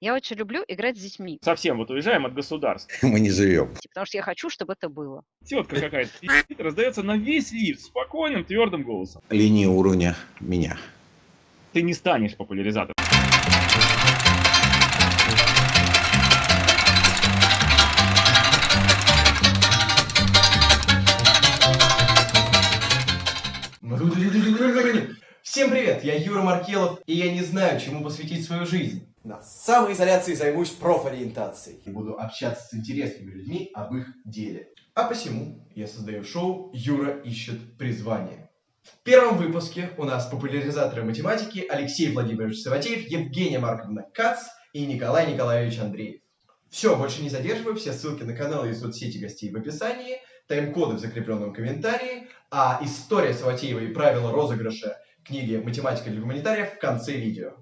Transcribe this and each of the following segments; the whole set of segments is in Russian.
Я очень люблю играть с детьми, Совсем вот уезжаем от государства. Мы не живем. потому что я хочу, чтобы это было. Тетка какая-то раздается на весь лифт спокойным, твердым голосом. Линии уровня меня. Ты не станешь популяризатором. Всем привет, я Юра Маркелов, и я не знаю, чему посвятить свою жизнь. На самоизоляции займусь профориентацией. Буду общаться с интересными людьми об их деле. А посему я создаю шоу «Юра ищет призвание». В первом выпуске у нас популяризаторы математики Алексей Владимирович Саватеев, Евгения Марковна Кац и Николай Николаевич Андреев. Все, больше не задерживаю, все ссылки на каналы и соцсети гостей в описании, тайм-коды в закрепленном комментарии, а история Саватеева и правила розыгрыша книги «Математика для гуманитариев» в конце видео.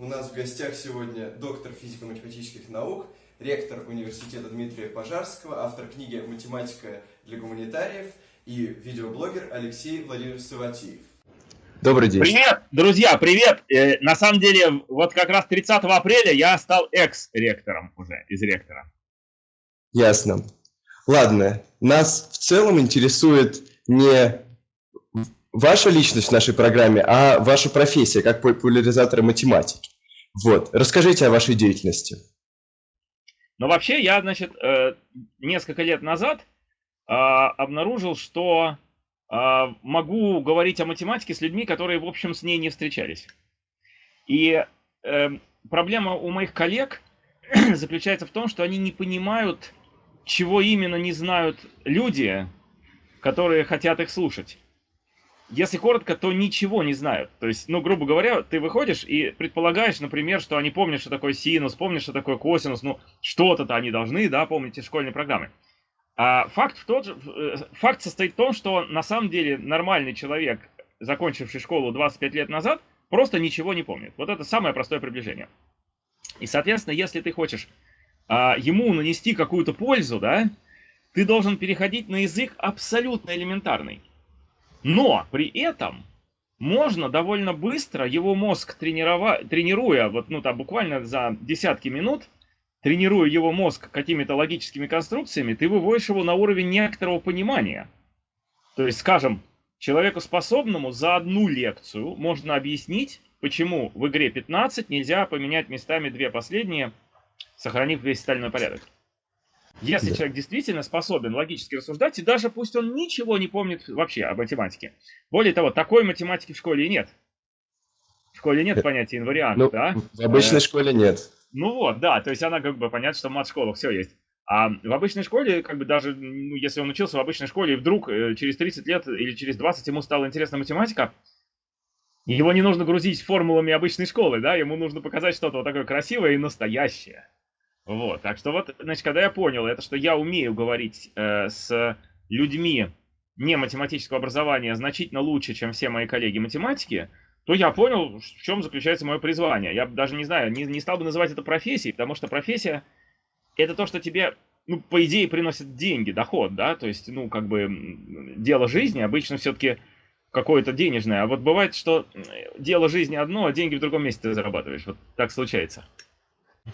У нас в гостях сегодня доктор физико-математических наук, ректор университета Дмитрия Пожарского, автор книги «Математика для гуманитариев» и видеоблогер Алексей Владимирович Саватеев. Добрый день. Привет, друзья, привет! Э, на самом деле, вот как раз 30 апреля я стал экс-ректором уже, из ректора. Ясно. Ладно, нас в целом интересует не ваша личность в нашей программе, а ваша профессия как популяризатора математики. Вот, расскажите о вашей деятельности. Но вообще я, значит, э, несколько лет назад а, обнаружил, что а, могу говорить о математике с людьми, которые, в общем, с ней не встречались. И э, проблема у моих коллег заключается в том, что они не понимают, чего именно не знают люди, которые хотят их слушать. Если коротко, то ничего не знают. То есть, ну, грубо говоря, ты выходишь и предполагаешь, например, что они помнят, что такое синус, помнят, что такое косинус, ну, что-то-то они должны, да, помнить из школьной программы. А факт, в тот же, э, факт состоит в том, что на самом деле нормальный человек, закончивший школу 25 лет назад, просто ничего не помнит. Вот это самое простое приближение. И, соответственно, если ты хочешь а, ему нанести какую-то пользу, да, ты должен переходить на язык абсолютно элементарный. Но при этом можно довольно быстро его мозг тренировать, тренируя, вот, ну, там, буквально за десятки минут, тренируя его мозг какими-то логическими конструкциями, ты выводишь его на уровень некоторого понимания. То есть, скажем, человеку способному за одну лекцию можно объяснить, почему в игре 15 нельзя поменять местами две последние, сохранив весь остальной порядок. Если Да. человек действительно способен логически рассуждать, и даже пусть он ничего не помнит вообще об математике. Более того, такой математики в школе и нет. В школе нет Э, понятия инварианта, Ну, да? в обычной Э, школе нет. Ну вот, да, то есть она как бы понятно, что в мат-школах все есть. А в обычной школе, как бы даже, ну, если он учился в обычной школе, и вдруг э, через 30 лет или через 20 ему стала интересна математика, его не нужно грузить формулами обычной школы, да, ему нужно показать что-то вот такое красивое и настоящее. Вот, так что вот, значит, когда я понял это, что я умею говорить э, с людьми не математического образования значительно лучше, чем все мои коллеги математики, то я понял, в чем заключается мое призвание. Я даже не знаю, не, не стал бы называть это профессией, потому что профессия это то, что тебе, ну, по идее, приносит деньги, доход, да, то есть, ну, как бы дело жизни обычно все-таки какое-то денежное, а вот бывает, что м, дело жизни одно, а деньги в другом месте ты зарабатываешь, вот так случается.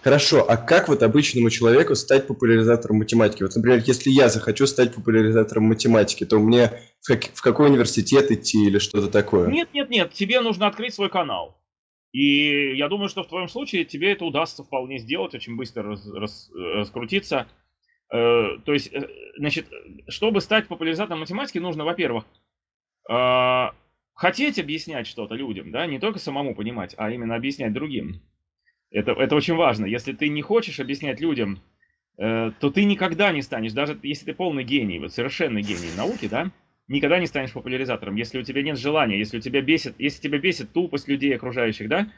Хорошо, а как вот обычному человеку стать популяризатором математики? Вот, например, если я захочу стать популяризатором математики, то мне в, как- в какой университет идти или что-то такое? Нет, нет, нет, тебе нужно открыть свой канал. И я думаю, что в твоем случае тебе это удастся вполне сделать, очень быстро раз- рас- раскрутиться. Э, то есть, э, значит, чтобы стать популяризатором математики, нужно, во-первых, э, хотеть объяснять что-то людям, да, не только самому понимать, а именно объяснять другим. Это, это очень важно. Если ты не хочешь объяснять людям, э, то ты никогда не станешь, даже если ты полный гений, вот совершенный гений науки, да, никогда не станешь популяризатором, если у тебя нет желания, если у тебя бесит, если тебя бесит тупость людей окружающих, да,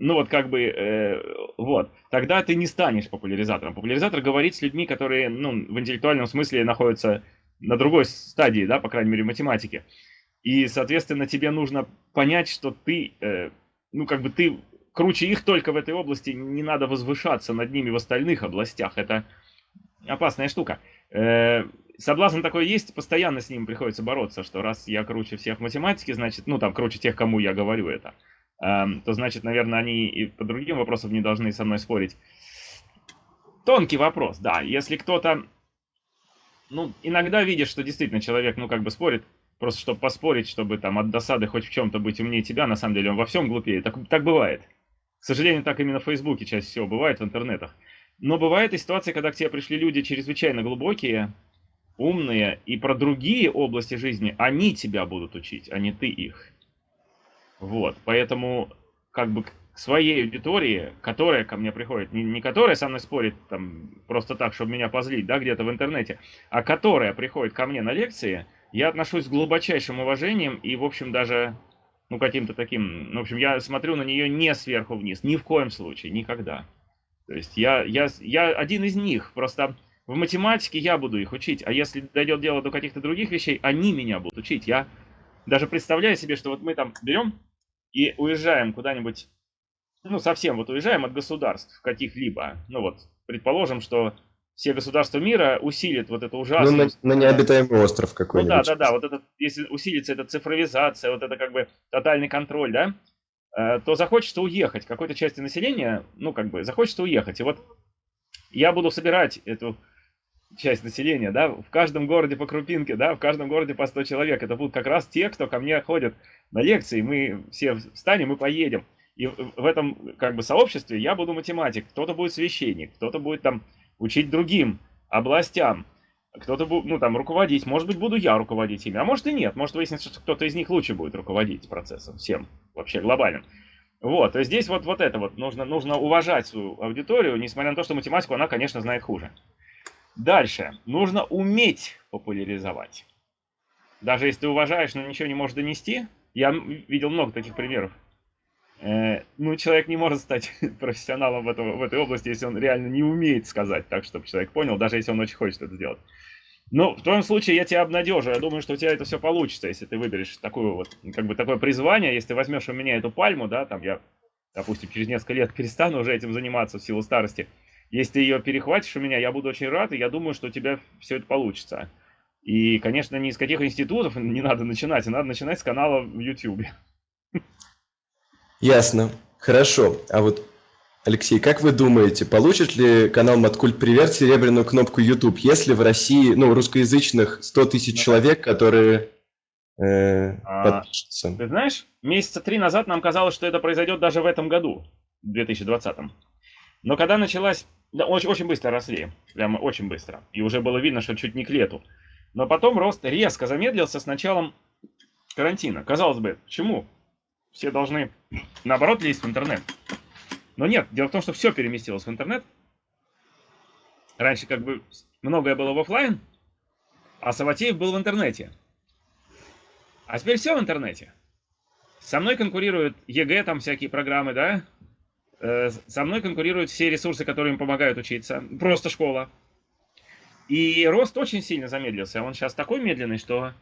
ну вот как бы, э, вот, тогда ты не станешь популяризатором. Популяризатор говорит с людьми, которые, ну, в интеллектуальном смысле находятся на другой стадии, да, по крайней мере, математики. И, соответственно, тебе нужно понять, что ты, э, ну, как бы ты круче их только в этой области, не надо возвышаться над ними в остальных областях. Это опасная штука. Э, соблазн такой есть, постоянно с ним приходится бороться, что раз я круче всех в математике, значит, ну там круче тех, кому я говорю это, эм, то значит, наверное, они и по другим вопросам не должны со мной спорить. Тонкий вопрос, да. Если кто-то, ну, иногда видишь, что действительно человек, ну, как бы спорит, просто чтобы поспорить, чтобы там от досады хоть в чем-то быть умнее тебя, на самом деле он во всем глупее. Так, так бывает. К сожалению, так именно в Фейсбуке чаще всего бывает, в интернетах. Но бывает и ситуация, когда к тебе пришли люди чрезвычайно глубокие, умные, и про другие области жизни они тебя будут учить, а не ты их. Вот, поэтому как бы к своей аудитории, которая ко мне приходит, не, не которая со мной спорит там просто так, чтобы меня позлить, да, где-то в интернете, а которая приходит ко мне на лекции, я отношусь с глубочайшим уважением и, в общем, даже, ну, каким-то таким, ну, в общем, я смотрю на нее не сверху вниз, ни в коем случае, никогда. То есть я, я, я один из них, просто в математике я буду их учить, а если дойдет дело до каких-то других вещей, они меня будут учить. Я даже представляю себе, что вот мы там берем и уезжаем куда-нибудь, ну, совсем вот уезжаем от государств каких-либо. Ну вот, предположим, что все государства мира усилят вот это ужасное... Ну, на, на необитаемый остров Ну какой-нибудь. да, да, да, вот это, если усилится эта цифровизация, вот это как бы тотальный контроль, да, э, то захочется уехать какой-то части населения, ну как бы захочется уехать. И вот я буду собирать эту часть населения, да, в каждом городе по крупинке, да, в каждом городе по 100 человек. Это будут как раз те, кто ко мне ходит на лекции, мы все встанем и поедем. И в этом как бы сообществе я буду математик, кто-то будет священник, кто-то будет там учить другим областям, кто-то будет, ну там, руководить, может быть, буду я руководить ими, а может и нет, может выяснится, что кто-то из них лучше будет руководить процессом, всем, вообще глобальным. Вот, то есть здесь вот, вот это вот, нужно, нужно уважать свою аудиторию, несмотря на то, что математику она, конечно, знает хуже. Дальше, нужно уметь популяризовать. Даже если ты уважаешь, но ничего не можешь донести, я видел много таких примеров. Э, ну, человек не может стать профессионалом в, этом, в этой области, если он реально не умеет сказать так, чтобы человек понял, даже если он очень хочет это сделать. Но в твоем случае я тебя обнадежу. Я думаю, что у тебя это все получится, если ты выберешь такую вот, как бы такое призвание, если ты возьмешь у меня эту пальму, да, там я, допустим, через несколько лет перестану уже этим заниматься в силу старости. Если ты ее перехватишь у меня, я буду очень рад, и я думаю, что у тебя все это получится. И, конечно, ни из каких институтов не надо начинать, а надо начинать с канала в YouTube. Ясно. Хорошо. А вот, Алексей, как вы думаете, получит ли канал Маткульт Привет серебряную кнопку YouTube, если в России, ну, русскоязычных 100 тысяч человек, которые э, А, подпишутся? Ты знаешь, месяца три назад нам казалось, что это произойдет даже в этом году, в 2020. Но когда началась... Да, очень, очень быстро росли, прямо очень быстро. И уже было видно, что чуть не к лету. Но потом рост резко замедлился с началом карантина. Казалось бы, почему? Все должны, наоборот, лезть в интернет. Но нет, дело в том, что все переместилось в интернет. Раньше как бы многое было в оффлайн, а Саватеев был в интернете. А теперь все в интернете. Со мной конкурируют ЕГЭ, там всякие программы, да? Э, Со мной конкурируют все ресурсы, которые им помогают учиться. Просто школа. И рост очень сильно замедлился. Он сейчас такой медленный, что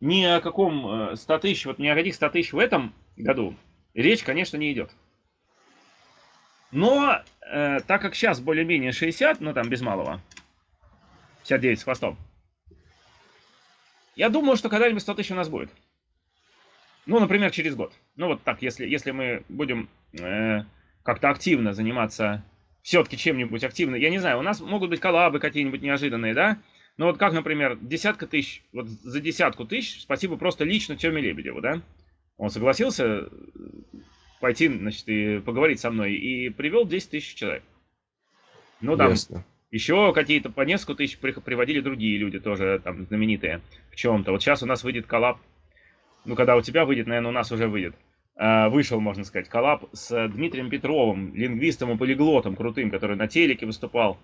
ни о каком э, 100 тысяч, вот ни о каких 100 тысяч в этом году речь, конечно, не идет. Но э, так как сейчас более-менее 60, ну там без малого, 59 с хвостом, я думаю, что когда-нибудь 100 тысяч у нас будет. Ну, например, через год. Ну, вот так, если, если мы будем э, как-то активно заниматься, все-таки чем-нибудь активно. Я не знаю, у нас могут быть коллабы какие-нибудь неожиданные, да? Ну, вот как, например, десятка тысяч, вот за десятку тысяч, спасибо просто лично Теме Лебедеву, да? Он согласился э, пойти, значит, и поговорить со мной, и привел 10 тысяч человек. Ну, там, Ясно. еще какие-то по несколько тысяч при- приводили другие люди тоже там знаменитые в чем-то. Вот сейчас у нас выйдет коллаб. Ну, когда у тебя выйдет, наверное, у нас уже выйдет. А, Вышел, можно сказать, коллаб с Дмитрием Петровым, лингвистом и полиглотом крутым, который на телеке выступал.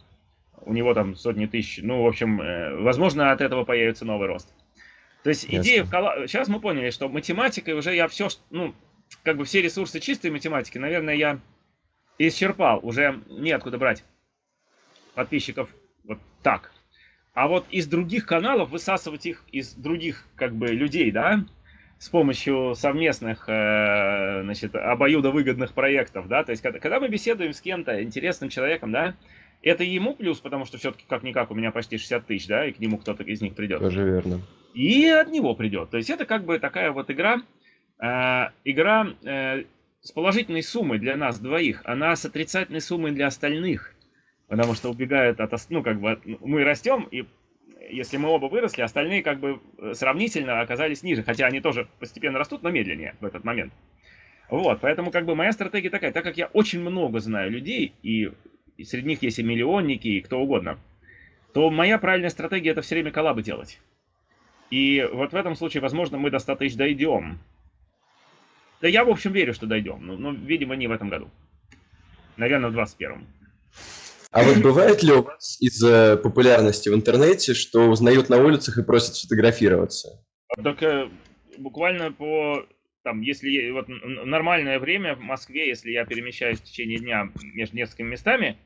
У него там сотни тысяч. Ну, в общем, э, возможно, от этого появится новый рост. То есть Ясно. идея в коллаб... Сейчас мы поняли, что математикой уже я все, ну, как бы все ресурсы чистой математики, наверное, я исчерпал. Уже неоткуда брать подписчиков вот так. А вот из других каналов высасывать их из других как бы людей, да, с помощью совместных, э, значит, обоюдовыгодных проектов, да, то есть когда, когда мы беседуем с кем-то, интересным человеком, да, Это ему плюс, потому что все-таки как-никак у меня почти 60 тысяч, да, и к нему кто-то из них придет. Тоже верно. И от него придет. То есть это как бы такая вот игра, э, игра э, с положительной суммой для нас двоих, она с отрицательной суммой для остальных. Потому что убегают от, ну как бы, мы растем, и если мы оба выросли, остальные как бы э, сравнительно оказались ниже, хотя они тоже постепенно растут, но медленнее в этот момент. Вот, поэтому как бы моя стратегия такая, так как я очень много знаю людей, и, и среди них есть и миллионники, и кто угодно, то моя правильная стратегия это все время коллабы делать. И вот в этом случае, возможно, мы до 100 тысяч дойдем. Да я, в общем, верю, что дойдем, но, но, видимо, не в этом году. Наверное, в 21-м. А вот бывает ли у вас из-за популярности в интернете, что узнают на улицах и просят сфотографироваться? Так э, буквально по там, если вот нормальное время в Москве, если я перемещаюсь в течение дня между несколькими местами,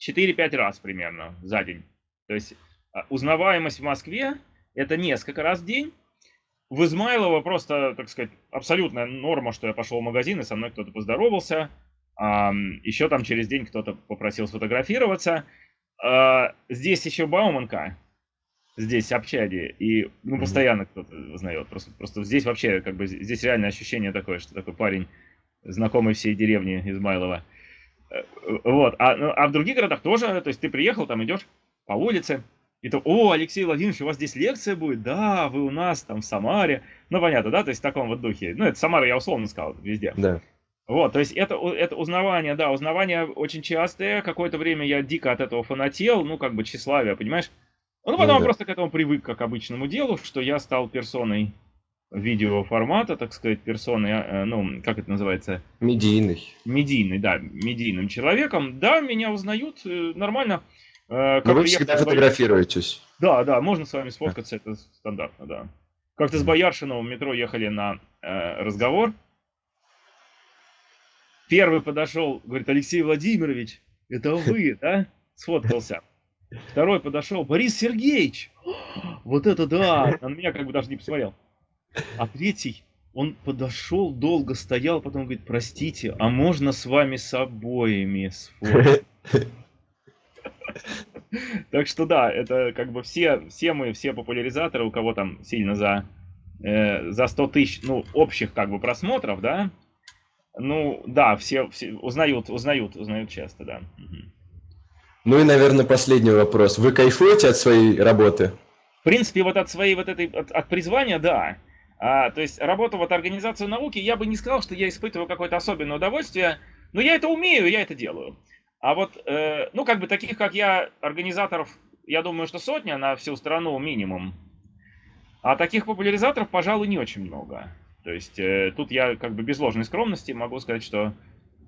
4-5 раз примерно за день. То есть а, узнаваемость в Москве это несколько раз в день. В Измайлово просто, так сказать, абсолютная норма, что я пошел в магазин и со мной кто-то поздоровался. еще там через день кто-то попросил сфотографироваться. А, здесь еще Бауманка, здесь в общаге, и ну, постоянно кто-то узнает. Просто, просто здесь вообще, как бы, здесь реальное ощущение такое, что такой парень, знакомый всей деревни Измайлова. Э, Вот, а, ну, а в других городах тоже, то есть ты приехал, там идешь по улице, и то, о, Алексей Владимирович, у вас здесь лекция будет? Да, вы у нас там в Самаре. Ну, понятно, да, то есть в таком вот духе. Ну, это Самара я условно сказал, везде. Да. Вот, то есть это, это узнавание, да, узнавание очень частое. Какое-то время я дико от этого фанател, ну, как бы тщеславие, понимаешь? Ну, потом Ну да. просто к этому привык, как к обычному делу, что я стал персоной видеоформата, так сказать, персоной, э, ну, как это называется, Медийный. медийный, да, медийным человеком. Да, меня узнают э, нормально. Э, Но вы всегда фотографируетесь. Да, да, можно с вами сфоткаться, это стандартно, да. Как-то с Бояршиновым в метро ехали на э, разговор. Первый подошел, говорит, Алексей Владимирович, это вы, да? Сфоткался. Второй подошел, Борис Сергеевич, вот это да, на меня как бы даже не посмотрел. А третий, он подошел, долго стоял, потом говорит, простите, а можно с вами с обоими сфоткаться? Так что да, это как бы все, все мы, все популяризаторы, у кого там сильно за, э, за 100 тысяч, ну, общих как бы просмотров, да, ну, да, все, все узнают, узнают, узнают часто, да. Ну и, наверное, последний вопрос. Вы кайфуете от своей работы? В принципе, вот от своей вот этой, от, от призвания, да. А, то есть работа вот организацию науки, я бы не сказал, что я испытываю какое-то особенное удовольствие, но я это умею, я это делаю. А вот, э, ну, как бы таких, как я, организаторов, я думаю, что сотня на всю страну минимум. А таких популяризаторов, пожалуй, не очень много. То есть э, тут я как бы без ложной скромности могу сказать, что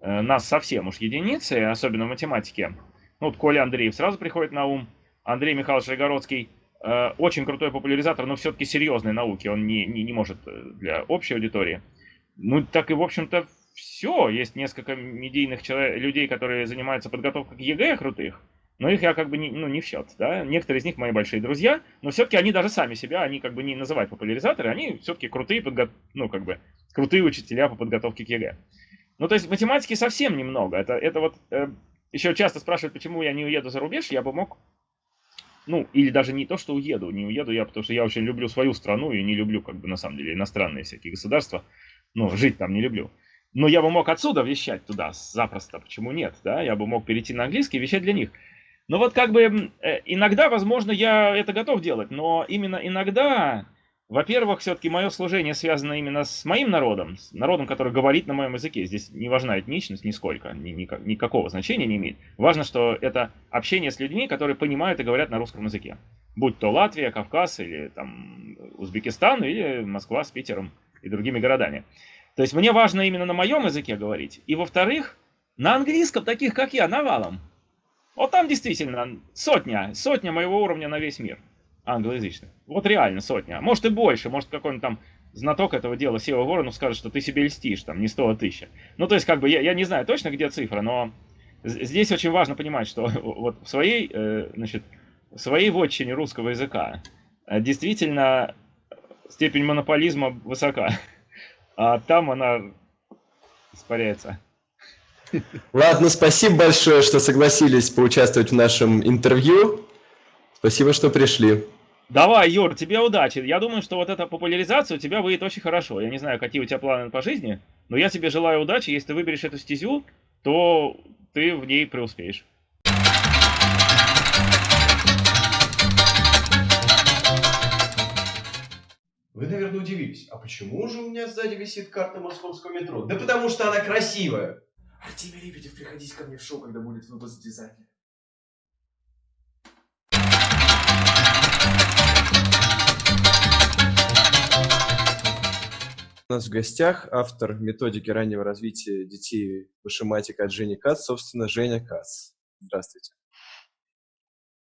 э, нас совсем уж единицы, особенно в математике. Ну, вот Коля Андреев сразу приходит на ум, Андрей Михайлович Райгородский, э, очень крутой популяризатор, но все-таки серьезной науки, он не, не, не может э, для общей аудитории. Ну, так и, в общем-то, все. Есть несколько медийных человек, людей, которые занимаются подготовкой к ЕГЭ крутых, но их я как бы не, ну, не в счет, да. Некоторые из них мои большие друзья, но все-таки они даже сами себя, они как бы не называют популяризаторы, они все-таки крутые, подго... ну, как бы, крутые учителя по подготовке к ЕГЭ. Ну, то есть математики совсем немного. Это, это вот э, еще часто спрашивают, почему я не уеду за рубеж, я бы мог ну, или даже не то, что уеду, не уеду я, потому что я очень люблю свою страну и не люблю, как бы, на самом деле, иностранные всякие государства. Ну, жить там не люблю. Но я бы мог отсюда вещать туда запросто, почему нет, да? Я бы мог перейти на английский и вещать для них. Но вот как бы э, иногда, возможно, я это готов делать, но именно иногда, во-первых, все-таки мое служение связано именно с моим народом, с народом, который говорит на моем языке. Здесь не важна этничность нисколько, ни, никак- никакого значения не имеет. Важно, что это общение с людьми, которые понимают и говорят на русском языке. Будь то Латвия, Кавказ или там Узбекистан, или Москва с Питером и другими городами. То есть мне важно именно на моем языке говорить. И во-вторых, на английском таких, как я, навалом. Вот там действительно сотня, сотня моего уровня на весь мир англоязычных. Вот реально сотня. Может и больше, может какой-нибудь там знаток этого дела Сева Воронов скажет, что ты себе льстишь, там, не 100, а 1000. Ну, то есть, как бы, я, я не знаю точно, где цифра, но здесь очень важно понимать, что вот в своей, э, значит, в своей вотчине русского языка э, действительно степень монополизма высока, а там она испаряется. Ладно, спасибо большое, что согласились поучаствовать в нашем интервью. Спасибо, что пришли. Давай, Юр, тебе удачи. Я думаю, что вот эта популяризация у тебя выйдет очень хорошо. Я не знаю, какие у тебя планы по жизни, но я тебе желаю удачи. Если ты выберешь эту стезю, то ты в ней преуспеешь. Вы, наверное, удивились, а почему же у меня сзади висит карта московского метро? Да потому что она красивая. Артемий Лебедев, приходите ко мне в шоу, когда будет выпуск дизайнера. У нас в гостях автор методики раннего развития детей вышиматика от Жени Кац, собственно, Женя Кац. Здравствуйте.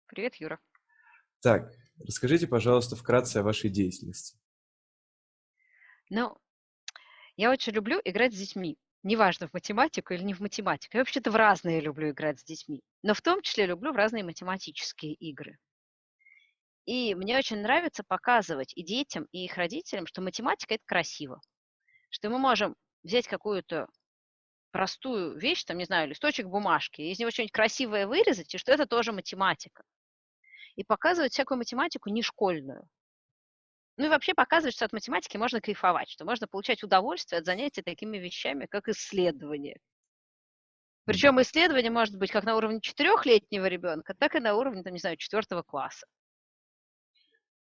Привет, Юра. Так, расскажите, пожалуйста, вкратце о вашей деятельности. Ну, я очень люблю играть с детьми. Неважно, в математику или не в математику. Я вообще-то в разные люблю играть с детьми. Но в том числе люблю в разные математические игры. И мне очень нравится показывать и детям, и их родителям, что математика – это красиво. Что мы можем взять какую-то простую вещь, там, не знаю, листочек бумажки, из него что-нибудь красивое вырезать, и что это тоже математика. И показывать всякую математику не школьную. Ну и вообще показывать, что от математики можно кайфовать, что можно получать удовольствие от занятий такими вещами, как исследование. Причем исследование может быть как на уровне четырехлетнего ребенка, так и на уровне, там, не знаю, четвертого класса.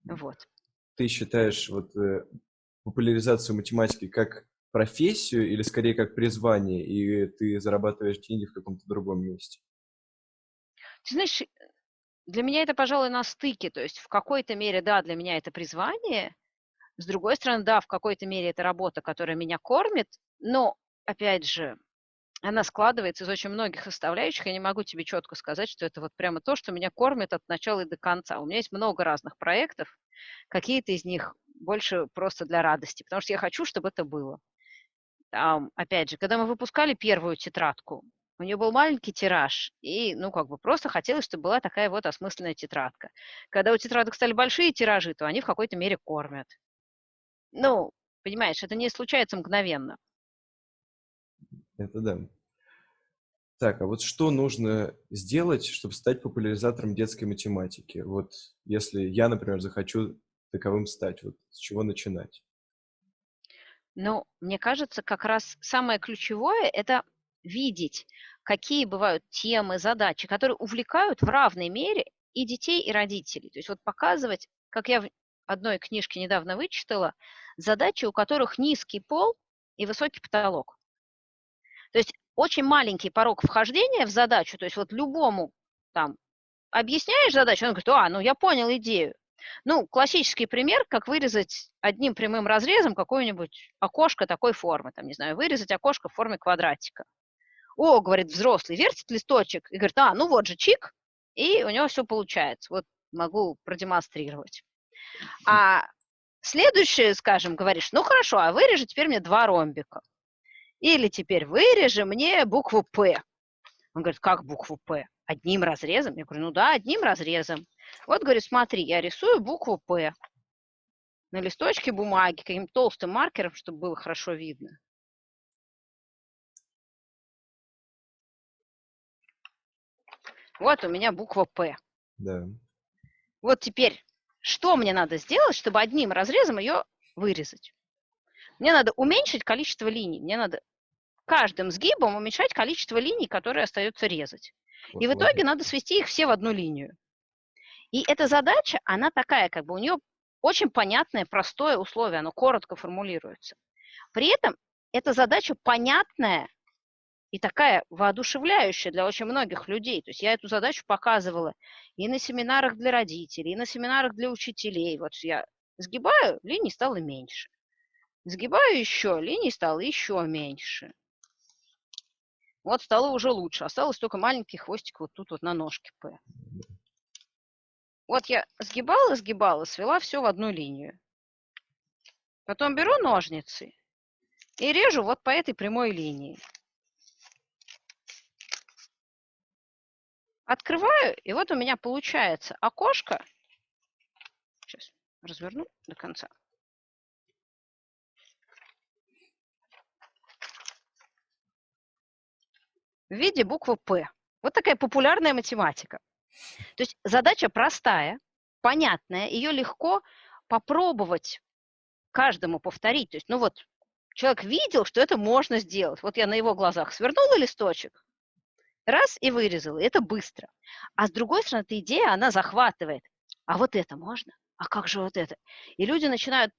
Вот. Ты считаешь вот э, популяризацию математики как профессию или скорее как призвание, и ты зарабатываешь деньги в каком-то другом месте? Ты знаешь, для меня это, пожалуй, на стыке. То есть в какой-то мере, да, для меня это призвание. С другой стороны, да, в какой-то мере это работа, которая меня кормит. Но, опять же, она складывается из очень многих составляющих. Я не могу тебе четко сказать, что это вот прямо то, что меня кормит от начала и до конца. У меня есть много разных проектов. Какие-то из них больше просто для радости, потому что я хочу, чтобы это было. Там, опять же, когда мы выпускали первую тетрадку, у нее был маленький тираж, и, ну, как бы просто хотелось, чтобы была такая вот осмысленная тетрадка. Когда у тетрадок стали большие тиражи, то они в какой-то мере кормят. Ну, понимаешь, это не случается мгновенно. Это да. Так, а вот что нужно сделать, чтобы стать популяризатором детской математики? Вот если я, например, захочу таковым стать, вот с чего начинать? Ну, мне кажется, как раз самое ключевое – это видеть, какие бывают темы, задачи, которые увлекают в равной мере и детей, и родителей. То есть вот показывать, как я в одной книжке недавно вычитала, задачи, у которых низкий пол и высокий потолок. То есть очень маленький порог вхождения в задачу, то есть вот любому там объясняешь задачу, он говорит, а, ну я понял идею. Ну, классический пример, как вырезать одним прямым разрезом какое-нибудь окошко такой формы, там, не знаю, вырезать окошко в форме квадратика. О, говорит взрослый, вертит листочек и говорит, а, ну вот же чик, и у него все получается. Вот могу продемонстрировать. А следующее, скажем, говоришь, ну хорошо, а вырежи теперь мне два ромбика. Или теперь вырежи мне букву «П». Он говорит, как букву «П»? Одним разрезом? Я говорю, ну да, одним разрезом. Вот, говорю, смотри, я рисую букву «П» на листочке бумаги каким-то толстым маркером, чтобы было хорошо видно. Вот у меня буква «П». Да. Вот теперь, что мне надо сделать, чтобы одним разрезом ее вырезать? Мне надо уменьшить количество линий. Мне надо каждым сгибом уменьшать количество линий, которые остается резать. Вот, И в вот. итоге надо свести их все в одну линию. И эта задача, она такая, как бы у нее очень понятное, простое условие, оно коротко формулируется. При этом эта задача понятная и такая воодушевляющая для очень многих людей. То есть я эту задачу показывала и на семинарах для родителей, и на семинарах для учителей. Вот я сгибаю, линий стало меньше. Сгибаю еще, линий стало еще меньше. Вот стало уже лучше. Осталось только маленький хвостик вот тут вот на ножке П. Вот я сгибала, сгибала, свела все в одну линию. Потом беру ножницы и режу вот по этой прямой линии. Открываю, и вот у меня получается окошко. Сейчас разверну до конца. в виде буквы «П». Вот такая популярная математика. То есть задача простая, понятная, ее легко попробовать каждому повторить. То есть, ну вот, человек видел, что это можно сделать. Вот я на его глазах свернула листочек, раз и вырезала. И это быстро. А с другой стороны, эта идея, она захватывает. А вот это можно? А как же вот это? И люди начинают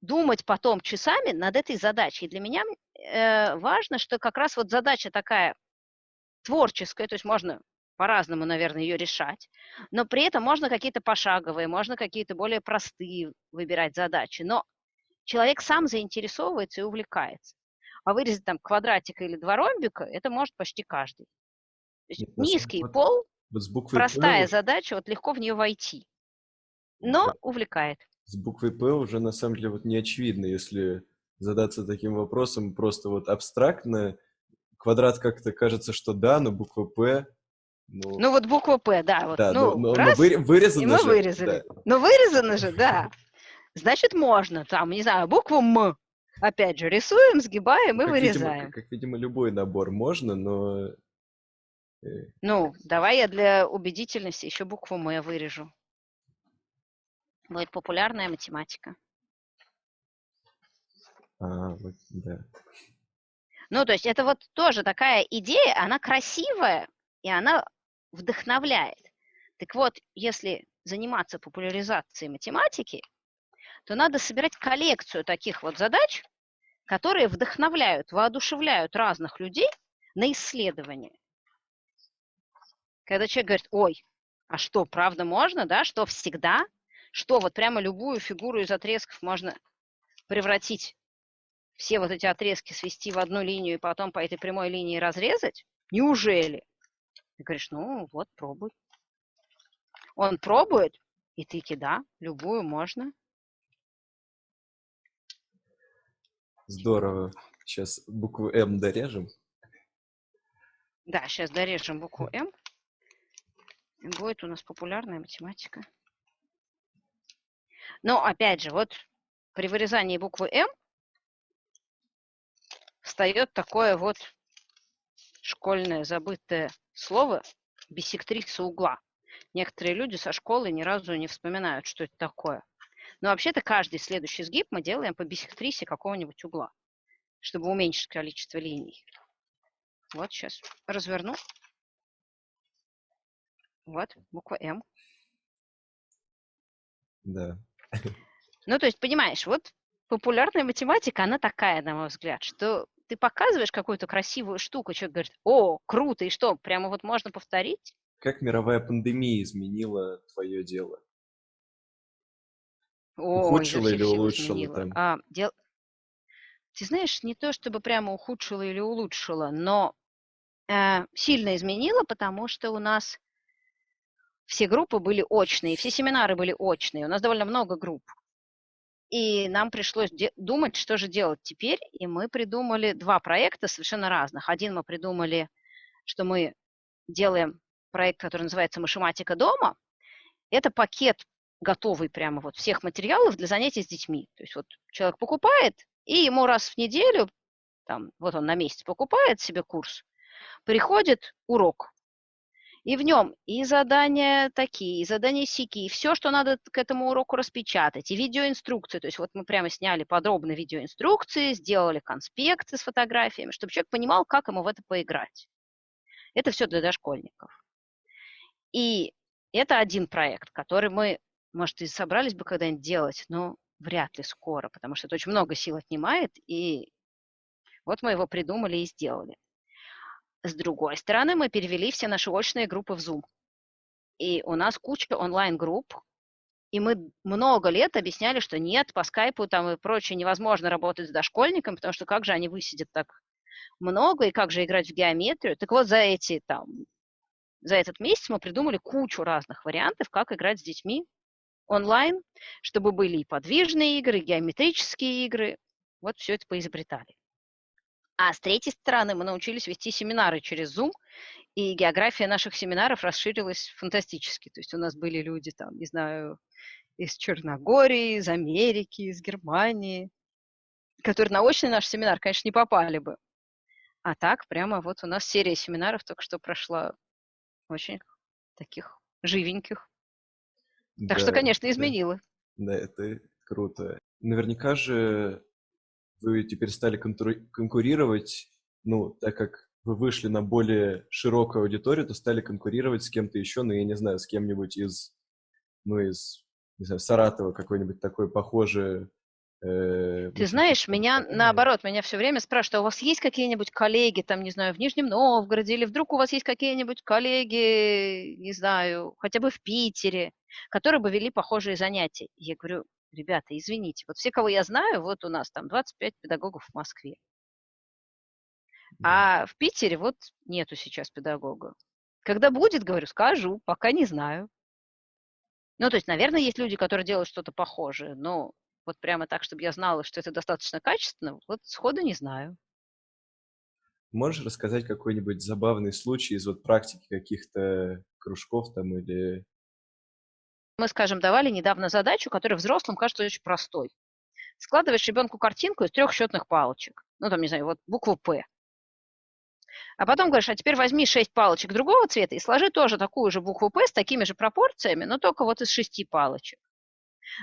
думать потом часами над этой задачей. И для меня э, важно, что как раз вот задача такая творческая, то есть можно по-разному, наверное, ее решать, но при этом можно какие-то пошаговые, можно какие-то более простые выбирать задачи, но человек сам заинтересовывается и увлекается. А вырезать там квадратик или два ромбика, это может почти каждый. Есть Нет, низкий вот- пол, Вот с буквой простая П, задача, вот легко в нее войти, но Да. увлекает. с буквой П уже на самом деле вот не очевидно, если задаться таким вопросом просто вот абстрактно. Квадрат как-то кажется, что да, но буква П, ну, Ну вот буква П, да, вот, да, ну, но, но- но раз, выре- вырезано и мы же, вырезали. да. Ну, вырезано же, да. Значит, можно. Там, не знаю, букву М. Опять же, рисуем, сгибаем и Как, видимо, вырезаем. как, как, видимо, любой набор можно, но э, Ну, давай я для убедительности еще букву М вырежу. Будет популярная математика. а, вот, да. Ну, то есть это вот тоже такая идея, она красивая, и она вдохновляет. Так вот, если заниматься популяризацией математики, то надо собирать коллекцию таких вот задач, которые вдохновляют, воодушевляют разных людей на исследование. Когда человек говорит, ой, а что, правда можно, да, что всегда, что вот прямо любую фигуру из отрезков можно превратить все вот эти отрезки свести в одну линию и потом по этой прямой линии разрезать? Неужели? Ты говоришь, ну вот, пробуй. Он пробует, и ты да, любую можно. Здорово. Сейчас букву М дорежем. Да, сейчас дорежем букву М. Будет у нас популярная математика. Но опять же, вот при вырезании буквы М встает такое вот школьное забытое слово бисектриса угла. Некоторые люди со школы ни разу не вспоминают, что это такое. Но вообще-то каждый следующий сгиб мы делаем по бисектрисе какого-нибудь угла, чтобы уменьшить количество линий. Вот сейчас разверну. Вот, буква М. Да. Ну, то есть, понимаешь, вот популярная математика, она такая, на мой взгляд, что ты показываешь какую-то красивую штуку, человек говорит, о, круто, и что, прямо вот можно повторить? Как мировая пандемия изменила твое дело? Ой, Ухудшила или улучшила там? А, дел- Ты знаешь, не то чтобы прямо ухудшила или улучшила, но э, сильно изменила, потому что у нас все группы были очные, все семинары были очные, у нас довольно много групп. И нам пришлось думать, что же делать теперь, и мы придумали два проекта совершенно разных. Один мы придумали, что мы делаем проект, который называется «Машематика дома». Это пакет готовый прямо вот всех материалов для занятий с детьми. То есть вот человек покупает, и ему раз в неделю, там, вот он на месяц покупает себе курс, приходит урок. И в нем и задания такие, и задания сики, и все, что надо к этому уроку распечатать, и видеоинструкции. То есть вот мы прямо сняли подробно видеоинструкции, сделали конспекты с фотографиями, чтобы человек понимал, как ему в это поиграть. Это все для дошкольников. И это один проект, который мы, может, и собрались бы когда-нибудь делать, но вряд ли скоро, потому что это очень много сил отнимает, и вот мы его придумали и сделали. С другой стороны, мы перевели все наши очные группы в Zoom. И у нас куча онлайн-групп, и мы много лет объясняли, что нет, по скайпу там и прочее невозможно работать с дошкольниками, потому что как же они высидят так много, и как же играть в геометрию. Так вот, за эти там, за этот месяц мы придумали кучу разных вариантов, как играть с детьми онлайн, чтобы были и подвижные игры, и геометрические игры. Вот все это поизобретали. А с третьей стороны мы научились вести семинары через Zoom, и география наших семинаров расширилась фантастически. То есть у нас были люди, там, не знаю, из Черногории, из Америки, из Германии, которые на очный наш семинар, конечно, не попали бы. А так, прямо вот у нас серия семинаров только что прошла. Очень таких живеньких. Так что, Да, конечно, да, изменило. да, это круто. Наверняка же вы теперь стали конкурировать, ну, так как вы вышли на более широкую аудиторию, то стали конкурировать с кем-то еще, ну, я не знаю, с кем-нибудь из, ну, из, не знаю, Саратова, какой-нибудь такой похожий. э, Ты знаешь, меня наоборот, меня все время спрашивают, а у вас есть какие-нибудь коллеги, там, не знаю, в Нижнем Новгороде, или вдруг у вас есть какие-нибудь коллеги, не знаю, хотя бы в Питере, которые бы вели похожие занятия? Я говорю, ребята, извините, вот все, кого я знаю, вот у нас там 25 педагогов в Москве, а в Питере вот нету сейчас педагога. Когда будет, говорю, скажу, пока не знаю. Ну, то есть, наверное, есть люди, которые делают что-то похожее, но вот прямо так, чтобы я знала, что это достаточно качественно, вот сходу не знаю. Можешь рассказать какой-нибудь забавный случай из вот практики каких-то кружков там или... Мы, скажем, давали недавно задачу, которая взрослым кажется очень простой. Складываешь ребенку картинку из трех счетных палочек. Ну, там, не знаю, вот букву «П». А потом говоришь, а теперь возьми шесть палочек другого цвета и сложи тоже такую же букву «П» с такими же пропорциями, но только вот из шести палочек.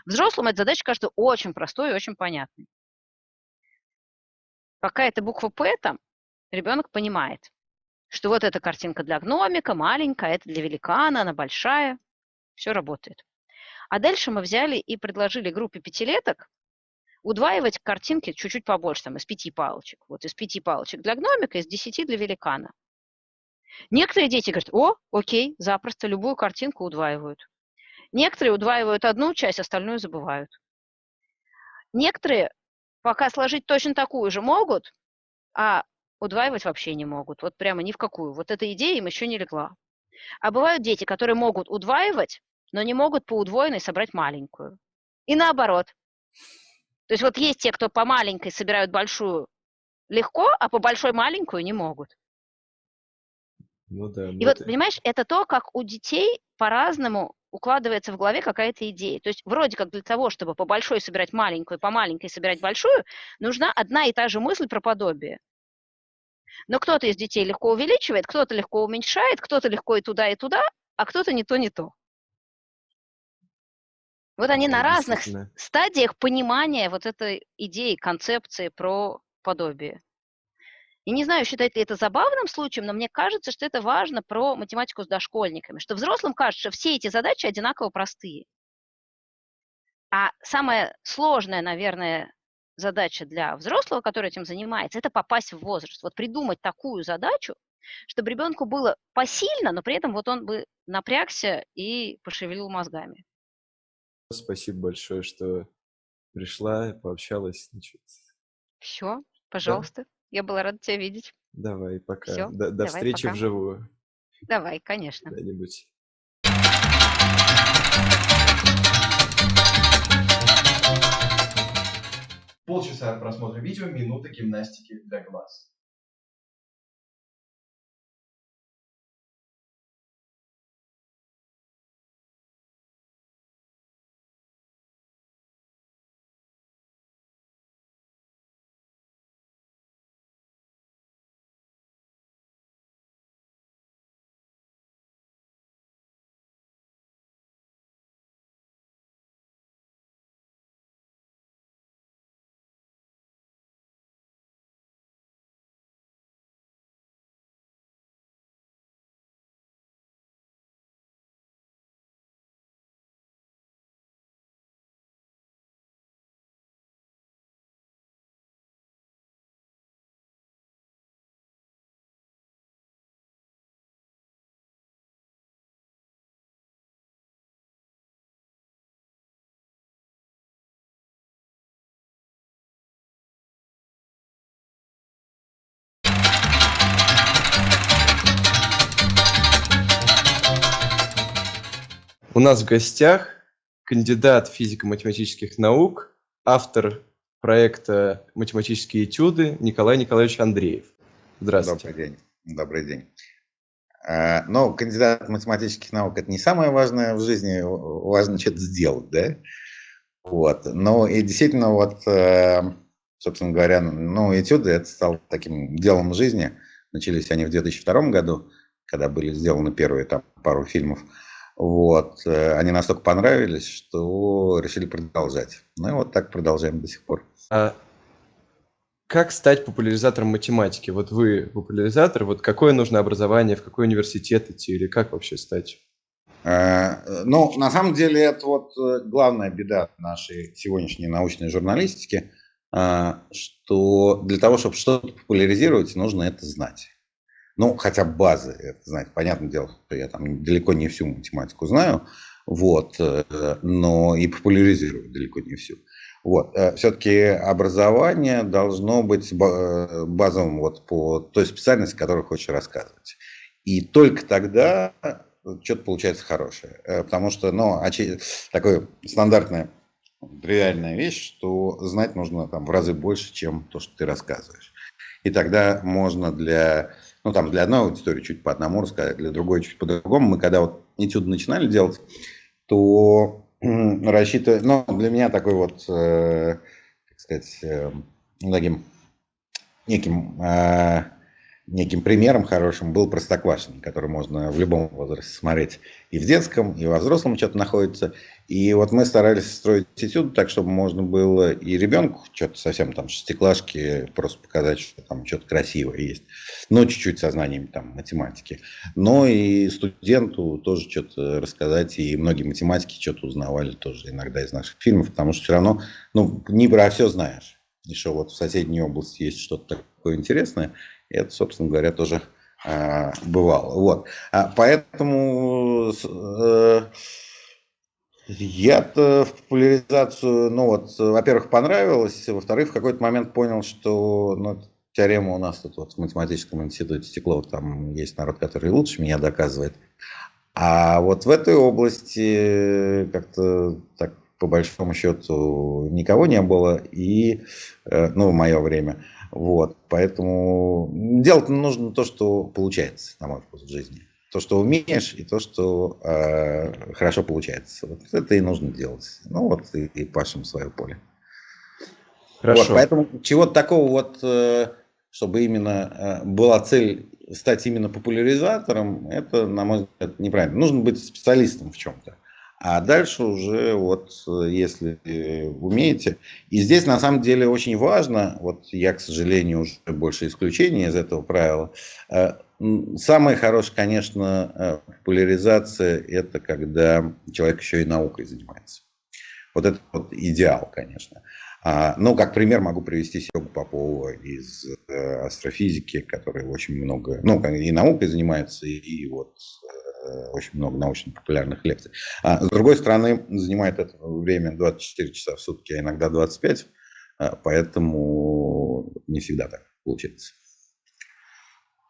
Взрослым эта задача кажется очень простой и очень понятной. Пока эта буква «П» там, ребенок понимает, что вот эта картинка для гномика, маленькая, это для великана, она большая. Все работает. А дальше мы взяли и предложили группе пятилеток удваивать картинки чуть-чуть побольше, там, из пяти палочек. Вот из пяти палочек для гномика, из десяти для великана. Некоторые дети говорят, о, окей, запросто, любую картинку удваивают. Некоторые удваивают одну часть, остальную забывают. Некоторые пока сложить точно такую же могут, а удваивать вообще не могут. Вот прямо ни в какую. Вот эта идея им еще не легла. А бывают дети, которые могут удваивать, но не могут по удвоенной собрать маленькую. И наоборот. То есть вот есть те, кто по маленькой собирают большую легко, а по большой маленькую не могут. Ну да, ну И вот, это- понимаешь, это то, как у детей по-разному укладывается в голове какая-то идея. То есть вроде как для того, чтобы по большой собирать маленькую, по маленькой собирать большую, нужна одна и та же мысль про подобие. Но кто-то из детей легко увеличивает, кто-то легко уменьшает, кто-то легко и туда, и туда, а кто-то не то, не то. Вот они на разных стадиях понимания вот этой идеи, концепции про подобие. И не знаю, считать ли это забавным случаем, но мне кажется, что это важно про математику с дошкольниками, что взрослым кажется, что все эти задачи одинаково простые. А самая сложная, наверное, задача для взрослого, который этим занимается, это попасть в возраст. Вот придумать такую задачу, чтобы ребенку было посильно, но при этом вот он бы напрягся и пошевелил мозгами. Спасибо большое, что пришла, пообщалась. Значит, Все, пожалуйста. Я была рада тебя видеть. давай, пока. Всё, До, до давай, встречи пока. вживую Давай, конечно. когда-нибудь. Полчаса просмотра видео, минута гимнастики для глаз. У нас в гостях кандидат физико-математических наук, автор проекта «Математические этюды» Николай Николаевич Андреев. Здравствуйте. Добрый день. Добрый день. Э, Ну, кандидат математических наук – это не самое важное в жизни, важно что-то сделать, да? Вот. Ну, и действительно, вот э, собственно говоря, ну, этюды это стало таким делом жизни. Начались они в 2002 году, когда были сделаны первые там пару фильмов. Вот. Э, они настолько понравились, что решили продолжать. Ну и вот так продолжаем до сих пор. А как стать популяризатором математики? Вот вы популяризатор, вот какое нужно образование, в какой университет идти или как вообще стать? Э, ну, на самом деле, это вот э, главная беда нашей сегодняшней научной журналистики, что для того, чтобы что-то популяризировать, нужно это знать. Ну, хотя базы, это знать. Понятное дело, что я там далеко не всю математику знаю, вот, э, но и популяризирую далеко не всю. Вот. Э, Все-таки образование должно быть э, базовым вот по той специальности, которую хочешь рассказывать. И только тогда что-то получается хорошее. Потому что, ну, такое стандартная, реальная вещь, что знать нужно там в разы больше, чем то, что ты рассказываешь. И тогда можно для ну, там для одной аудитории чуть по одному рассказать, для другой чуть по-другому. Мы когда вот этюды начинали делать, то рассчитывая, ну, для меня такой вот, э, так сказать, э, таким неким э, неким примером хорошим был Простоквашино, который можно в любом возрасте смотреть. И в детском, и во взрослом что-то находится. И вот мы старались строить этюд так, чтобы можно было и ребенку что-то совсем там шестиклашки просто показать, что там что-то красивое есть. Но чуть-чуть со знаниями там математики. Но и студенту тоже что-то рассказать. И многие математики что-то узнавали тоже иногда из наших фильмов, потому что все равно, ну, не про все знаешь. Еще вот в соседней области есть что-то такое интересное, это, собственно говоря, тоже э, бывало. Вот. А поэтому э, я-то в популяризацию, ну вот, во-первых, понравилось, во-вторых, в какой-то момент понял, что ну, теорема у нас тут вот в математическом институте Стеклова, там есть народ, который лучше меня доказывает. А вот в этой области как-то так по большому счету никого не было, и, э, ну, в мое время. Вот, поэтому делать нужно то, что получается, на мой вкус, в жизни. То, что умеешь, и то, что э, хорошо получается. Вот это и нужно делать. Ну вот и, и пашем свое поле. Хорошо. Вот, поэтому чего-то такого вот, э, чтобы именно э, была цель стать именно популяризатором, это, на мой взгляд, неправильно. Нужно быть специалистом в чем-то. А дальше уже вот, э, если умеете. И здесь на самом деле очень важно, вот я, к сожалению, уже больше исключения из этого правила. Э, самое хорошее, конечно, э, популяризация, это когда человек еще и наукой занимается. Вот это вот идеал, конечно. А, ну, как пример могу привести Серегу Попова из астрофизики, который очень много, ну, и наукой занимается, и вот Э, очень много научно-популярных лекций. А с другой стороны, занимает это время 24 часа в сутки, а иногда 25, а, поэтому не всегда так получается.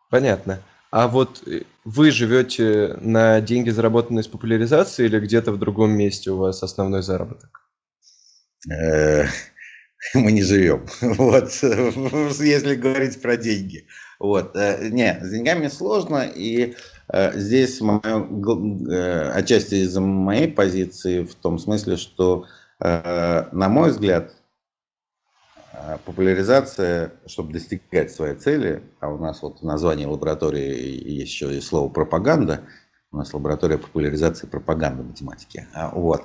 Понятно. А вот э, вы живете на деньги, заработанные с популяризации, или где-то в другом месте у вас основной заработок? Э, мы не живем. Вот, если говорить про деньги. Вот, не, с деньгами сложно, и Э, здесь мое, э, отчасти из-за моей позиции в том смысле, что, э, на мой взгляд, популяризация, чтобы достигать своей цели, а у нас вот в названии лаборатории есть еще и слово пропаганда, у нас лаборатория популяризации пропаганды математики. А, вот.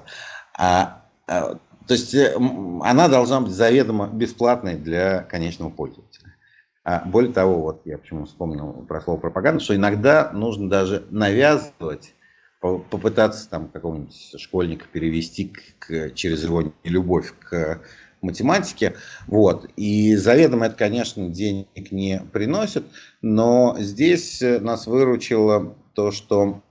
А, а, то есть она должна быть заведомо бесплатной для конечного пользователя. А более того, вот я почему вспомнил про слово пропаганда, что иногда нужно даже навязывать, попытаться там какого-нибудь школьника перевести к, через его любовь к математике. Вот. И заведомо это, конечно, денег не приносит, но здесь нас выручило то, что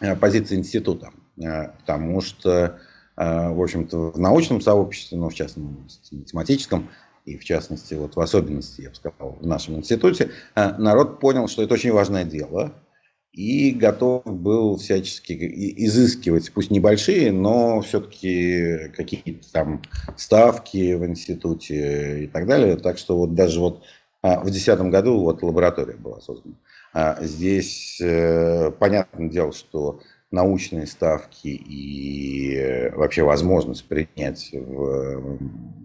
э, позиция института, э, потому что, э, в общем-то, в научном сообществе, ну, в частности, математическом, и в частности, вот в особенности, я бы сказал, в нашем институте, э, народ понял, что это очень важное дело, и готов был всячески изыскивать, пусть небольшие, но все-таки какие-то там ставки в институте и так далее. Так что вот даже вот а, в 2010 году вот лаборатория была создана. А здесь э, понятное дело, что научные ставки и вообще возможность принять в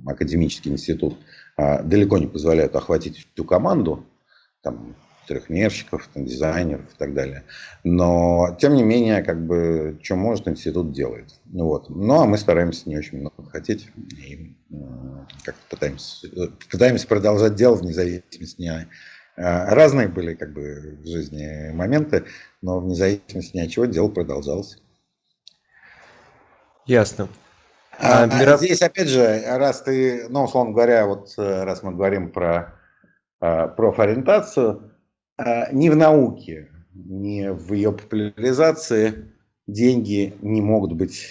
академический институт далеко не позволяют охватить всю команду, там, трехмерщиков, там, дизайнеров и так далее. Но, тем не менее, как бы, что может, институт делает. Ну, вот. Ну, а мы стараемся не очень много хотеть и как пытаемся, пытаемся продолжать дело вне зависимости не Разные были как бы в жизни моменты, но вне зависимости ни от чего дело продолжалось. Ясно. А, а миров... Здесь, опять же, раз ты, ну, условно говоря, вот раз мы говорим про а, профориентацию, а, ни в науке, ни в ее популяризации деньги не могут быть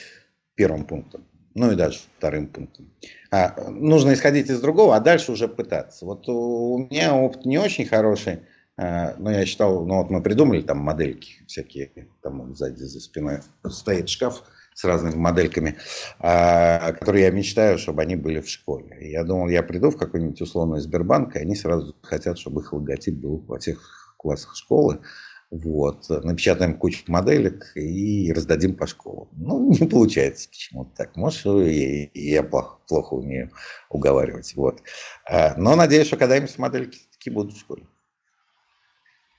первым пунктом, ну и даже вторым пунктом. А, нужно исходить из другого, а дальше уже пытаться. Вот у меня опыт не очень хороший, а, но я считал, ну вот мы придумали там модельки всякие, там сзади за спиной стоит шкаф, с разными модельками, а, которые я мечтаю, чтобы они были в школе. Я думал, я приду в какой-нибудь условный Сбербанк, и они сразу хотят, чтобы их логотип был во всех классах школы. Вот. Напечатаем кучу моделек и раздадим по школам. Ну, не получается почему-то так. Может, и, я плохо, плохо умею уговаривать. Вот. А, но надеюсь, что когда-нибудь модельки будут в школе.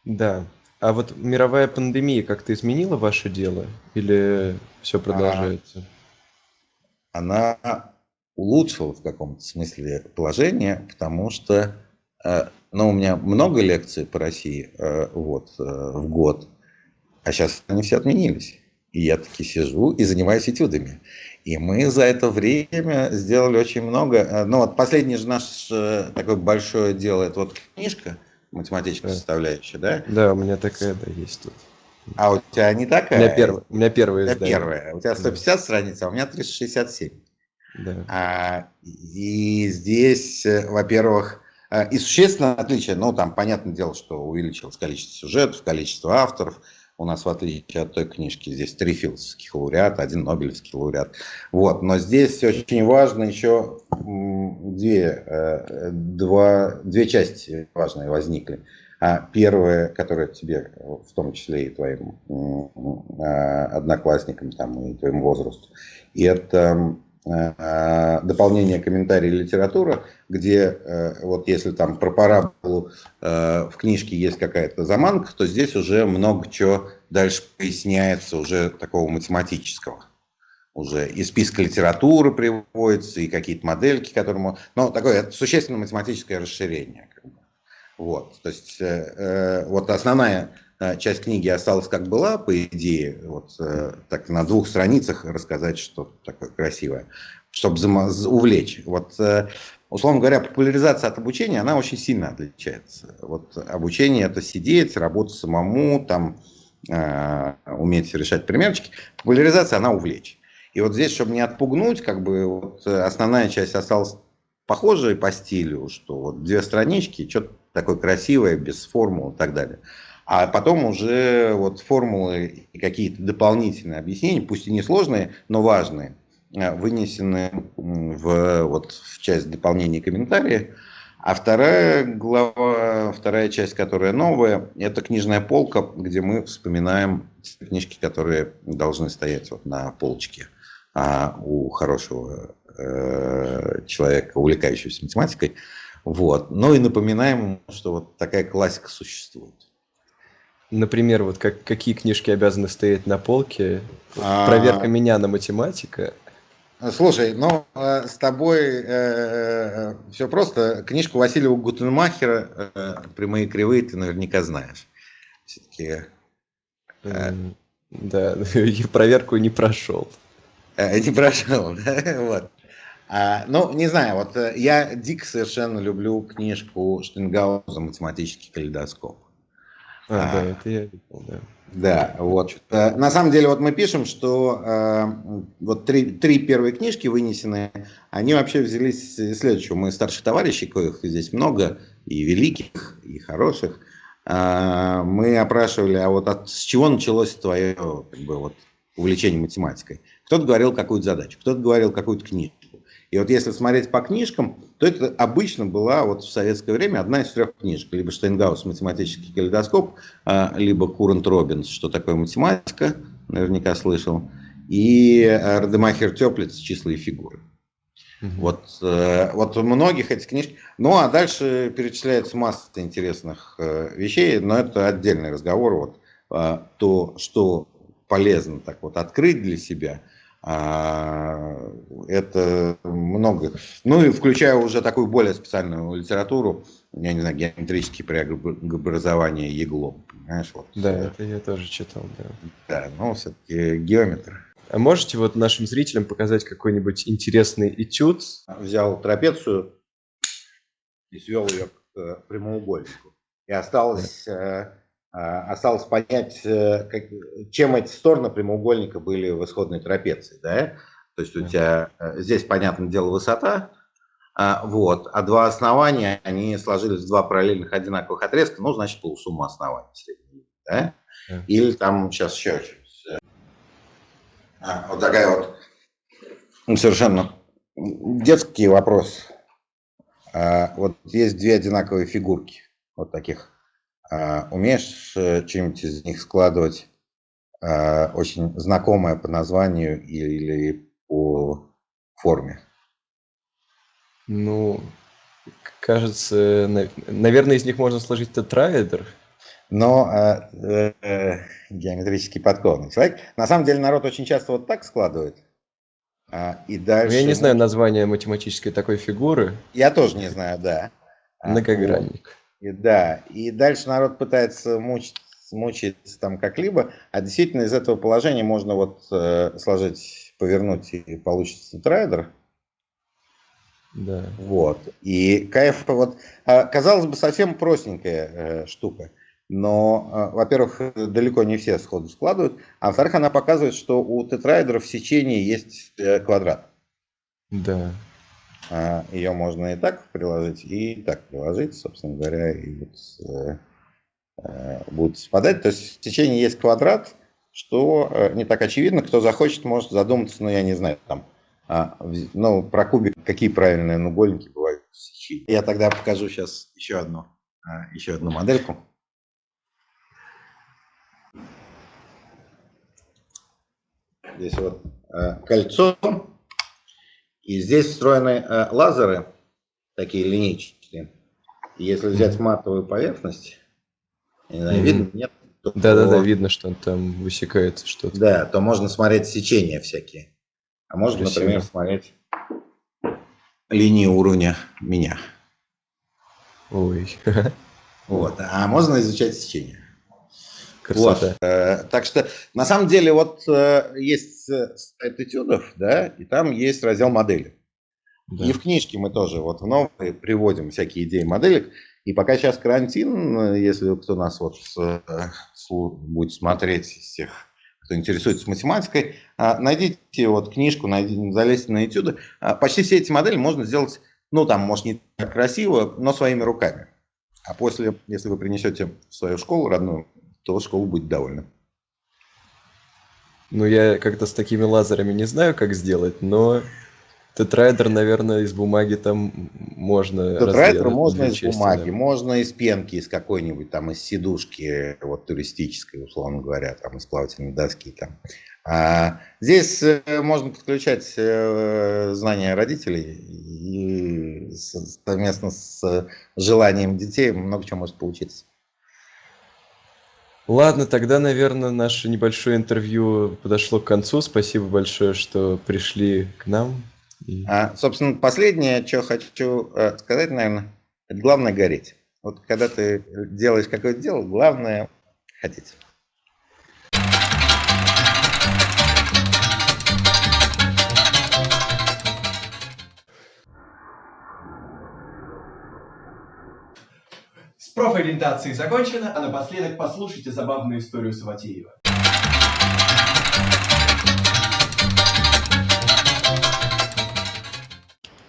Да. А вот мировая пандемия как-то изменила ваше дело? Или все продолжается? Она улучшила в каком-то смысле положение, потому что э, ну, у меня много лекций по России э, вот, э, в год, а сейчас они все отменились. И я таки сижу и занимаюсь этюдами. И мы за это время сделали очень много. Ну вот последний же наш такое большое дело, это вот книжка – математическая да. составляющая, да? Да, у меня такая, да, есть тут. А у тебя не такая? У меня, перв... у меня первая. У тебя первая. У тебя 150 да. страниц, а у меня 367. Да. А, и здесь, э, во-первых, э, и существенное отличие, ну, там, понятное дело, что увеличилось количество сюжетов, количество авторов, у нас, в отличие от той книжки, здесь три философских лауреата, один Нобелевский лауреат. Вот. Но здесь очень важно еще две, э, два, две части важные возникли. А первая, которая тебе, в том числе и твоим а, одноклассникам там, и твоему возрасту, это дополнение комментарий литература, где э, вот если там про параболу э, в книжке есть какая-то заманка, то здесь уже много чего дальше поясняется уже такого математического. Уже и списка литературы приводится, и какие-то модельки, которому... Ну, такое существенное математическое расширение. Вот, то есть э, вот основная Э, часть книги осталась как была, по идее, вот э, так на двух страницах рассказать что-то такое красивое, чтобы увлечь. Вот, э, условно говоря, популяризация от обучения, она очень сильно отличается. Вот обучение это сидеть, работать самому, там, уметь решать примерчики. Популяризация, она увлечь. И вот здесь, чтобы не отпугнуть, как бы вот основная часть осталась похожей по стилю, что вот две странички, что-то такое красивое, без формул и так далее. А потом уже вот формулы и какие-то дополнительные объяснения, пусть и несложные, но важные, э, вынесены в, вот, в часть дополнения комментария. А вторая глава, вторая часть, которая новая, это книжная полка, где мы вспоминаем книжки, которые должны стоять вот на полочке а у хорошего э, человека, увлекающегося математикой. Вот. Ну и напоминаем, что вот такая классика существует. Например, вот как, какие книжки обязаны стоять на полке? А... Проверка меня на математика. Слушай, ну э, с тобой э, э, все просто. Книжку Василия Гутенмахера э, «Прямые кривые» ты наверняка знаешь. Все-таки... Э, да, я проверку не прошел. Э, не прошел, да? Вот. А, ну, не знаю, вот э, я дико совершенно люблю книжку Штенгауза «Математический калейдоскоп». А, а, да, это я видел, да. Да, вот. Э, на самом деле, вот мы пишем, что э, вот три, три первые книжки вынесенные, они вообще взялись из следующего. Мы старших товарищей, коих здесь много, и великих, и хороших, э, мы опрашивали, а вот от, с чего началось твое как бы, вот, увлечение математикой? Кто-то говорил какую-то задачу, кто-то говорил какую-то книжку. И вот если смотреть по книжкам, то это обычно была вот в советское время одна из трех книжек. Либо Штейнгаус «Математический калейдоскоп», а, либо Курант Робинс «Что такое математика», наверняка слышал, и Радемахер Теплиц «Числа и фигуры». Вот, э, вот у многих этих книжек. Ну, а дальше перечисляется масса интересных э, вещей, но это отдельный разговор. Вот, э, то, что полезно так вот открыть для себя, а, это много. Ну и включая уже такую более специальную литературу, я не знаю, геометрические преобразования Еглом. Понимаешь, вот. Да, это я тоже читал, да. да, ну все-таки геометр. А можете вот нашим зрителям показать какой-нибудь интересный этюд? взял трапецию и свел ее к э, прямоугольнику. И осталось, э, а, осталось понять, э, как- чем эти стороны прямоугольника были в исходной трапеции. Да? То есть у тебя э, здесь, понятное дело, высота, а, вот, а два основания, они сложились в два параллельных одинаковых отрезка, ну, значит, полусумма оснований средней. Да? Или там сейчас еще. А, вот такая вот ну, совершенно детский вопрос. А, вот есть две одинаковые фигурки, вот таких. А, умеешь э, что-нибудь из них складывать а, очень знакомое по названию или по форме? Ну, кажется, на- наверное, из них можно сложить тетраэдр. Но а, э, э, геометрически подкованный человек. На самом деле народ очень часто вот так складывает. А, и дальше... Ну, я не знаю название математической такой фигуры. Я тоже не знаю, да. А, Многогранник. И да, и дальше народ пытается мучить, мучиться там как-либо, а действительно из этого положения можно вот э, сложить, повернуть и получится тетрайдер. Да. Вот. И кайф, вот, а, казалось бы, совсем простенькая э, штука, но, а, во-первых, далеко не все сходу складывают, а во-вторых, она показывает, что у тетраэдров в сечении есть э, квадрат. Да. А, Ее можно и так приложить, и так приложить, собственно говоря, и вот э, э, будут совпадать. То есть в течение есть квадрат, что э, не так очевидно. Кто захочет, может задуматься, ну, я не знаю, там, а, ну, про кубик, какие правильные наугольники бывают в сечении. Я тогда покажу сейчас еще одну, а, еще одну модельку. Здесь вот кольцо, и здесь встроены э, лазеры, такие линейчатые. И если взять матовую поверхность, не знаю, Мгм. видно, нет? Да-да-да, видно, что там высекается что-то. Да, то можно смотреть сечения всякие. А можно, Красиво. например, смотреть линии уровня меня. Ой, Вот. А можно изучать сечение. Красота. Вот. Э, так что, на самом деле, вот э, есть э, сайт этюдов, да, и там есть раздел модели. Да. И в книжке мы тоже вот в новые приводим всякие идеи моделек. И пока сейчас карантин, если кто нас вот будет смотреть из тех, кто интересуется математикой, найдите вот книжку, найдите, залезьте на этюды. Почти все эти модели можно сделать, ну там, может, не так красиво, но своими руками. А после, если вы принесете в свою школу родную, то школа будет довольна. Ну, я как-то с такими лазерами не знаю, как сделать, но тетраэдр, наверное, из бумаги там можно Тетрайдер можно из части, бумаги, да. можно из пенки, из какой-нибудь там, из сидушки, вот туристической, условно говоря, там, из плавательной доски. Там. А здесь э, можно подключать э, знания родителей и совместно с желанием детей много чего может получиться. Ладно, тогда, наверное, наше небольшое интервью подошло к концу. Спасибо большое, что пришли к нам. И- А, собственно, последнее, что хочу э, сказать, наверное, это главное гореть. Вот когда ты делаешь какое-то дело, главное хотеть. С профориентацией закончено, а напоследок послушайте забавную историю Саватеева.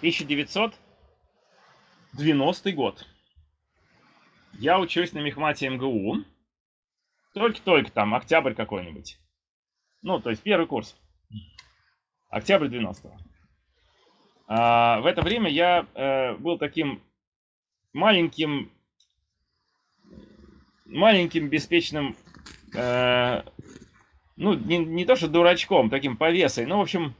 Тысяча год. Я учусь на мехмате МГУ. Только-только там, октябрь какой-нибудь. Ну, то есть первый курс. Октябрь 90-го. А, в это время я э, был таким маленьким, маленьким беспечным э, ну, не, не то что дурачком, таким повесой, ну, в общем,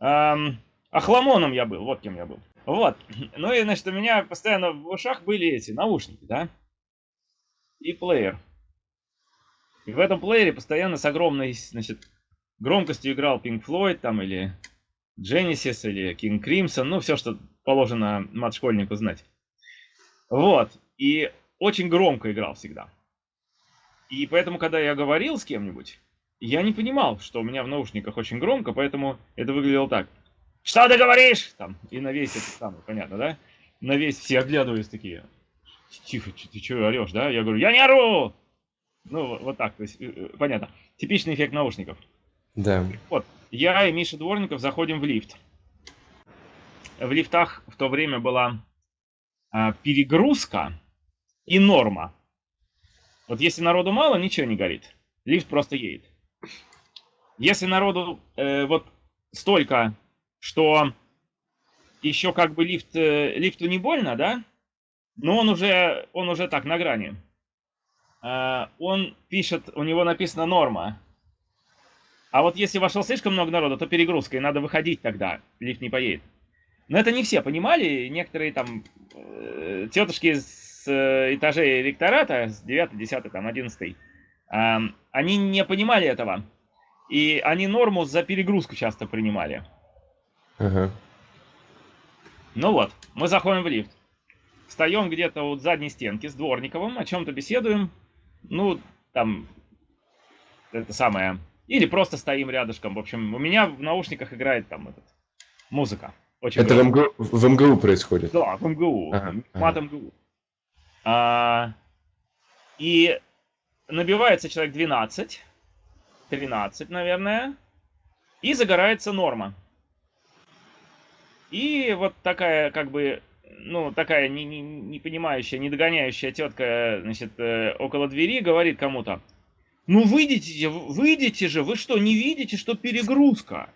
эм, охламоном я был, вот кем я был. Вот. Ну и, значит, у меня постоянно в ушах были эти наушники, да, и плеер. И в этом плеере постоянно с огромной, значит, громкостью играл Pink Floyd там или Genesis или King Crimson, ну, все, что положено мат-школьнику знать. Вот. И очень громко играл всегда. И поэтому, когда я говорил с кем-нибудь, я не понимал, что у меня в наушниках очень громко, поэтому это выглядело так. Что ты говоришь? Там, и на весь это самое, понятно, да? На весь все оглядывались такие. Тихо, ты что орешь, да? Я говорю, я не ору! Ну, вот так, то есть, э, э, понятно. Типичный эффект наушников. Да. Вот, я и Миша Дворников заходим в лифт. В лифтах в то время была а, перегрузка и норма. Вот если народу мало, ничего не горит. Лифт просто едет. Если народу э, вот столько, что еще как бы лифт, э, лифту не больно, да? Но он уже, он уже так на грани. Э, он пишет, у него написано норма. А вот если вошел слишком много народа, то перегрузка, и надо выходить тогда, лифт не поедет. Но это не все понимали, некоторые там э, тетушки с э, этажей ректората, с 9, 10, там, 11, э, они не понимали этого. И они норму за перегрузку часто принимали. Ага. Ну вот, мы заходим в лифт. Встаем где-то у задней стенки с Дворниковым, о чем-то беседуем. Ну, там, это самое, или просто стоим рядышком. В общем, у меня в наушниках играет там этот, музыка. Очень Это в МГУ, в МГУ происходит? Да, в МГУ. Ага, Мат ага. МГУ. А, и набивается человек 12, 13, наверное, и загорается норма. И вот такая, как бы, ну, такая не, не, не понимающая, не догоняющая тетка, значит, э, около двери говорит кому-то, ну выйдите, выйдите же, вы что, не видите, что перегрузка?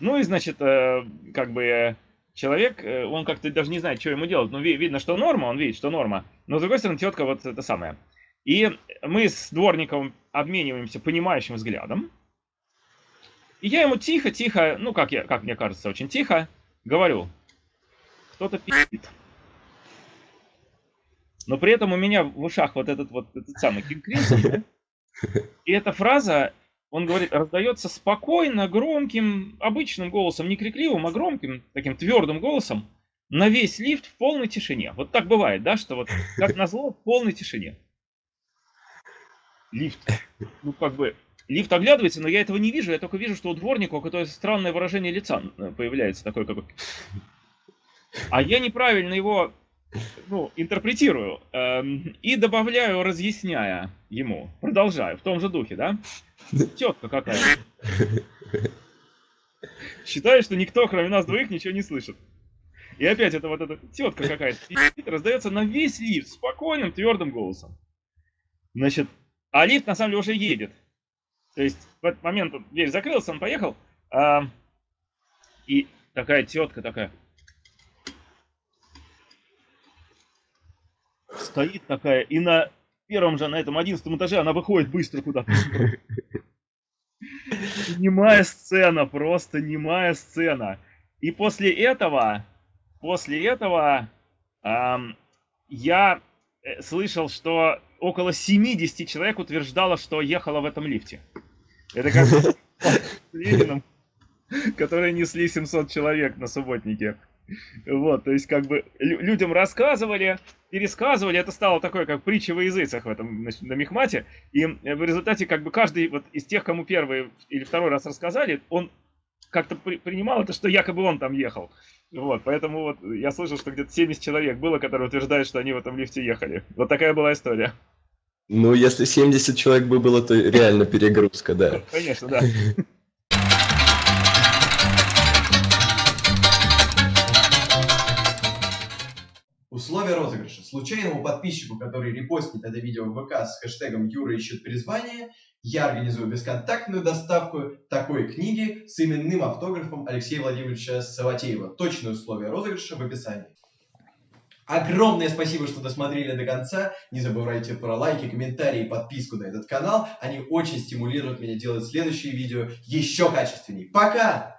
Ну и, значит, э, как бы человек, э, он как-то даже не знает, что ему делать. Ну, ви- видно, что норма, он видит, что норма. Но, с другой стороны, тетка вот это самое. И мы с дворником обмениваемся понимающим взглядом. И я ему тихо-тихо, ну, как, я, как мне кажется, очень тихо, говорю, кто-то пи***ит. Но при этом у меня в ушах вот этот вот этот самый Кинг Кримсон, да? И эта фраза, он говорит, раздается спокойно, громким, обычным голосом, не крикливым, а громким, таким твердым голосом, на весь лифт в полной тишине. Вот так бывает, да, что вот как назло в полной тишине. Лифт. Ну, как бы, лифт оглядывается, но я этого не вижу, я только вижу, что у дворника какое-то странное выражение лица э, появляется, такое как бы. А я неправильно его ну, интерпретирую эм, и добавляю, разъясняя ему. Продолжаю в том же духе, да? Тетка какая. Считаю, что никто, кроме нас двоих, ничего не слышит. И опять это вот эта тетка какая-то раздается на весь лифт спокойным, твердым голосом. Значит, а лифт на самом деле уже едет. То есть в этот момент дверь закрылась, он поехал. а, и такая тетка такая. Стоит такая, и на первом же, на этом одиннадцатом этаже она выходит быстро куда-то. Немая сцена, просто немая сцена. И после этого, после этого ам, я э, слышал, что около 70 человек утверждало, что ехало в этом лифте. Это как с Лениным, которые несли 700 человек на субботнике. Вот, то есть как бы лю- людям рассказывали, пересказывали, это стало такое, как притча во языцах в этом значит, на Мехмате, и э, в результате как бы каждый вот из тех, кому первый или второй раз рассказали, он как-то при- принимал это, что якобы он там ехал. Вот, поэтому вот я слышал, что где-то 70 человек было, которые утверждают, что они в этом лифте ехали. Вот такая была история. Ну, если 70 человек бы было, то реально перегрузка, да. Конечно, да. Условия розыгрыша. Случайному подписчику, который репостнет это видео в ВК с хэштегом Юра ищет призвание, я организую бесконтактную доставку такой книги с именным автографом Алексея Владимировича Саватеева. Точные условия розыгрыша в описании. Огромное спасибо, что досмотрели до конца. Не забывайте про лайки, комментарии и подписку на этот канал. Они очень стимулируют меня делать следующие видео еще качественней. Пока!